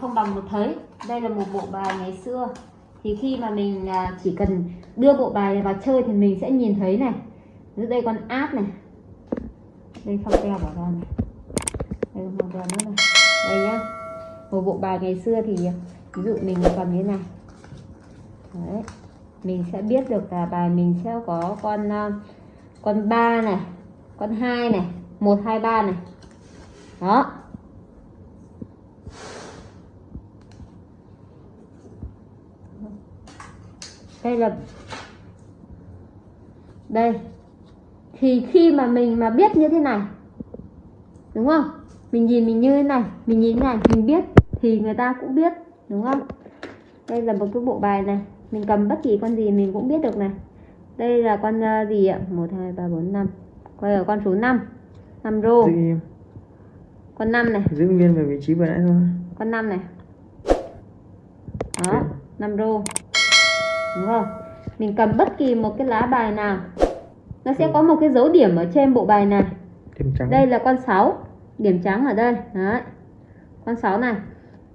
không bằng một thấy. Đây là một bộ bài ngày xưa. Thì khi mà mình à, chỉ cần đưa bộ bài này vào chơi thì mình sẽ nhìn thấy này. Dưới đây con áp này. Đây phong keo bỏ ra này. Đây một teo nữa này. Đây nhá. Một bộ bài ngày xưa thì à, ví dụ mình cầm như thế này. Đấy. mình sẽ biết được là bài mình sẽ có con à, con ba này, con hai này, một, hai, ba này. Đó. Đây là đây. Thì khi mà mình mà biết như thế này đúng không? Mình nhìn mình như thế này mình nhìn thế này mình biết thì người ta cũng biết đúng không? Đây là một cái bộ bài này. Mình cầm bất kỳ con gì mình cũng biết được này. Đây là con uh, gì ạ? Một hai ba bốn năm. Quay ở con số 5 5 rô. Con 5 này. Giữ nguyên về vị trí vừa nãy thôi. Con 5 này. Đó 5 rô đúng không? Mình cầm bất kỳ một cái lá bài nào nó sẽ Ừ. có một cái dấu điểm ở trên bộ bài này. Điểm trắng. Đây là con 6 điểm trắng ở đây. Đấy. Con 6 này.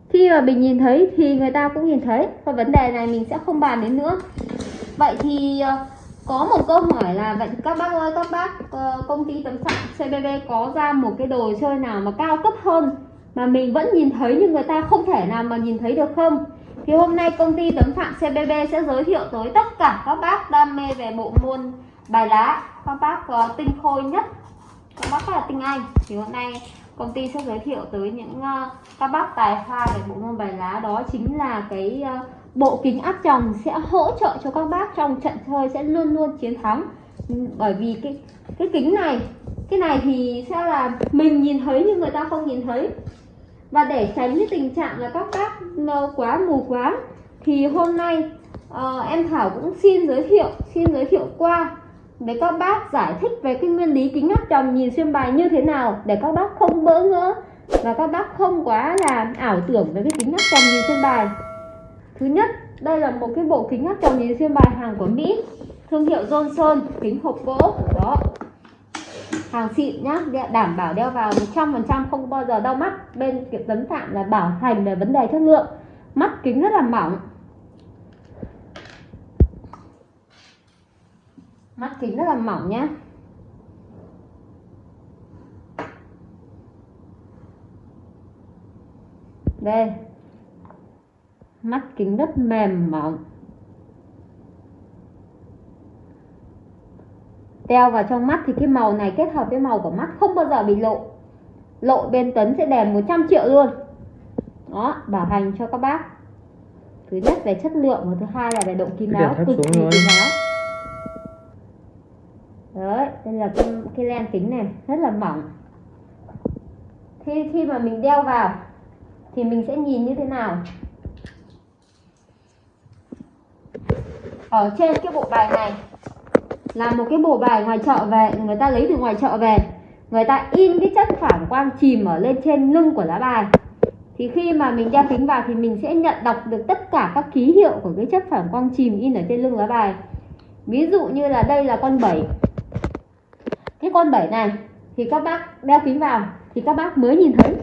Khi mà mình nhìn thấy thì người ta cũng nhìn thấy và vấn đề này mình sẽ không bàn đến nữa. Vậy thì ờ, có một câu hỏi là vậy các bác ơi các bác ờ, công ty tấm sạc CBB có ra một cái đồ chơi nào mà cao cấp hơn mà mình vẫn nhìn thấy nhưng người ta không thể nào mà nhìn thấy được không thì hôm nay công ty tấm phạm CBB sẽ giới thiệu tới tất cả các bác đam mê về bộ môn bài lá. Các bác uh, tinh khôi nhất. Các bác là tinh anh. Thì hôm nay công ty sẽ giới thiệu tới những uh, các bác tài hoa về bộ môn bài lá. Đó chính là cái uh, bộ kính áp tròng sẽ hỗ trợ cho các bác trong trận chơi sẽ luôn luôn chiến thắng. Bởi vì cái cái kính này cái này thì sẽ là mình nhìn thấy nhưng người ta không nhìn thấy và để tránh cái tình trạng là các bác quá mù quáng thì hôm nay uh, em Thảo cũng xin giới thiệu xin giới thiệu qua để các bác giải thích về cái nguyên lý kính áp tròng nhìn xuyên bài như thế nào để các bác không bỡ ngỡ và các bác không quá là ảo tưởng về cái kính áp tròng nhìn xuyên bài. Thứ nhất đây là một cái bộ kính áp tròng nhìn xuyên bài hàng của Mỹ thương hiệu Johnson kính hộp gỗ đó hàng xịn nhá đảm bảo đeo vào 100% không bao giờ đau mắt. Bên kiểm tấn phạm là bảo hành về vấn đề chất lượng. Mắt kính rất là mỏng. Mắt kính rất là mỏng nhá. Đây. Mắt kính rất mềm mỏng. Đeo vào trong mắt thì cái màu này kết hợp với màu của mắt không bao giờ bị lộ. Lộ bên tấn sẽ đèn 100 triệu luôn. Đó bảo hành cho các bác. Thứ nhất về chất lượng và thứ hai là về độ kín đáo cực kỳ kín đáo. Đấy đây là cái, cái len kính này rất là mỏng. Khi khi mà mình đeo vào thì mình sẽ nhìn như thế nào? Ở trên cái bộ bài này là một cái bộ bài ngoài chợ về, người ta lấy từ ngoài chợ về. Người ta in cái chất phản quang chìm ở lên trên lưng của lá bài. Thì khi mà mình đeo kính vào thì mình sẽ nhận đọc được tất cả các ký hiệu của cái chất phản quang chìm in ở trên lưng lá bài. Ví dụ như là đây là con 7 cái con 7 này thì các bác đeo kính vào thì các bác mới nhìn thấy.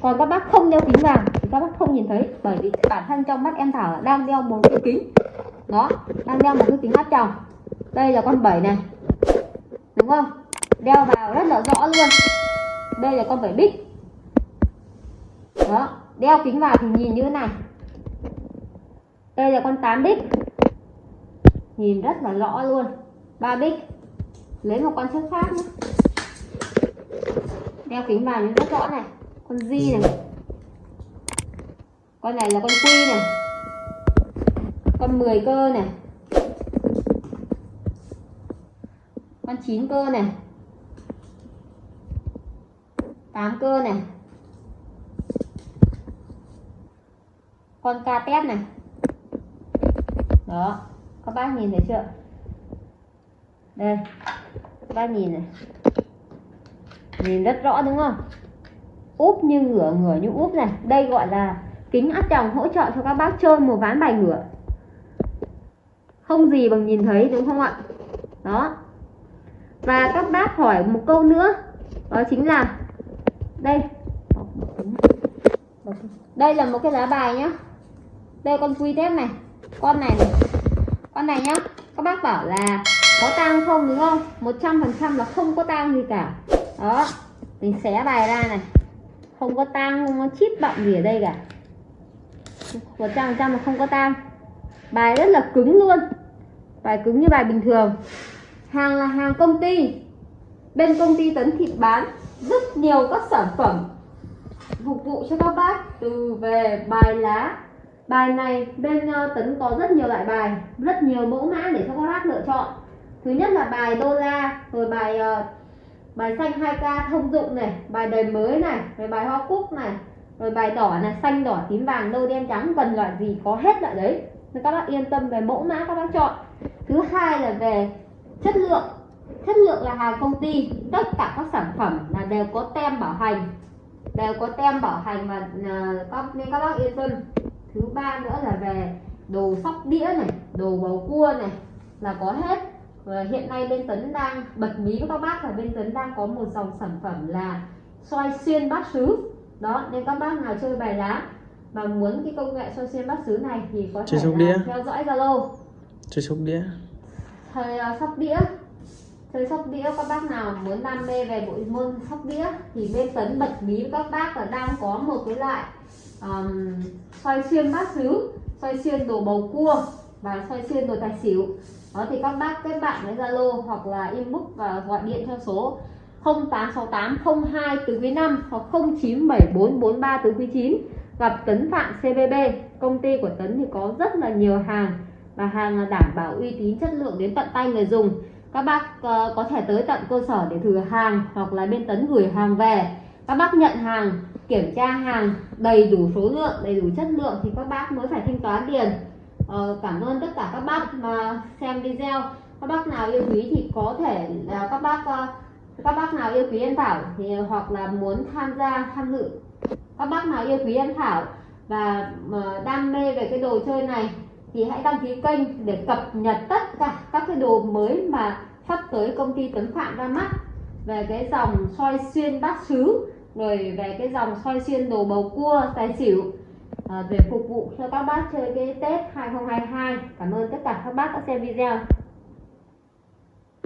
Còn các bác không đeo kính vào thì các bác không nhìn thấy, bởi vì bản thân trong mắt em Thảo đang đeo một cái kính. Đó, đang đeo một cái kính áp tròng đây là con 7 này. Đúng không? Đeo vào rất là rõ luôn. Đây là con 7 bích. Đó, đeo kính vào thì nhìn như thế này. Đây là con 8 bích. Nhìn rất là rõ luôn. Ba bích. Lấy một con chất khác nữa đeo kính vào nhìn rất rõ này. Con di này. Con này là con quy này. Con 10 cơ này. Con 9 cơ này. 8 cơ này. Con ca tét này. Đó. Các bác nhìn thấy chưa? Đây. Các bác nhìn này. Nhìn rất rõ đúng không? Úp như ngửa ngửa như úp này. Đây gọi là kính áp tròng hỗ trợ cho các bác chơi một ván bài ngửa. Không gì bằng nhìn thấy, đúng không ạ? Đó và các bác hỏi một câu nữa. Đó chính là đây. Đây là một cái lá bài nhá. Đây con quy tép này. Con này này. Con này nhá. Các bác bảo là có tang không đúng không? 100% là không có tang gì cả. Đó. Mình xé bài ra này. Không có tang, không có chip bọng gì ở đây cả. 100% là không có tang. Bài rất là cứng luôn. Bài cứng như bài bình thường hàng là hàng công ty. Bên công ty tấn thịt bán rất nhiều các sản phẩm phục vụ cho các bác từ về bài lá. Bài này bên ờ, tấn có rất nhiều loại bài, rất nhiều mẫu mã để cho các bác lựa chọn. Thứ nhất là bài đô la, rồi bài ờ, bài xanh 2k thông dụng này, bài đời mới này, rồi bài hoa cúc này, rồi bài đỏ này, xanh đỏ tím vàng nâu đen trắng cần loại gì có hết loại đấy. Nên các bác yên tâm về mẫu mã các bác chọn. Thứ hai là về chất lượng. Chất lượng là hàng công ty. Tất cả các sản phẩm là đều có tem bảo hành. Đều có tem bảo hành và uh, các nên các bác yên tâm. Thứ ba nữa là về đồ sóc đĩa này đồ bầu cua này là có hết. Và hiện nay bên tấn đang bật mí với các bác là bên tấn đang có một dòng sản phẩm là xoay xuyên bát sứ đó nên các bác nào chơi bài lá mà muốn cái công nghệ xoay xuyên bát sứ này thì có thể theo dõi zalo. Chơi sóc đĩa thời ờ, sóc đĩa. Chơi sóc đĩa các bác nào muốn đam mê về bộ môn sóc đĩa thì bên tấn bật mí với các bác là đang có một cái loại um, xoay xuyên bát sứ xoay xuyên đồ bầu cua và xoay xuyên đồ tài xỉu. Đó thì các bác kết bạn với zalo hoặc là inbox và gọi điện theo số 086802 từ quý 5 hoặc 097443 từ quý 9 gặp Tấn Phạm CBB công ty của Tấn thì có rất là nhiều hàng và hàng đảm bảo uy tín chất lượng đến tận tay người dùng. Các bác ờ, có thể tới tận cơ sở để thử hàng hoặc là bên Tấn gửi hàng về. Các bác nhận hàng kiểm tra hàng đầy đủ số lượng đầy đủ chất lượng thì các bác mới phải thanh toán tiền. Ờ, cảm ơn tất cả các bác mà xem video. Các bác nào yêu quý thì có thể là các bác ờ, các bác nào yêu quý em Thảo thì ờ, hoặc là muốn tham gia tham dự. Các bác nào yêu quý em Thảo và đam mê về cái đồ chơi này thì hãy đăng ký kênh để cập nhật tất cả các cái đồ mới mà sắp tới công ty Tuấn Phạm ra mắt. Về cái dòng soi xuyên bát sứ rồi về cái dòng soi xuyên đồ bầu cua tài xỉu à, để phục vụ cho các bác chơi cái Tết 2022 cảm ơn tất cả các bác đã xem video.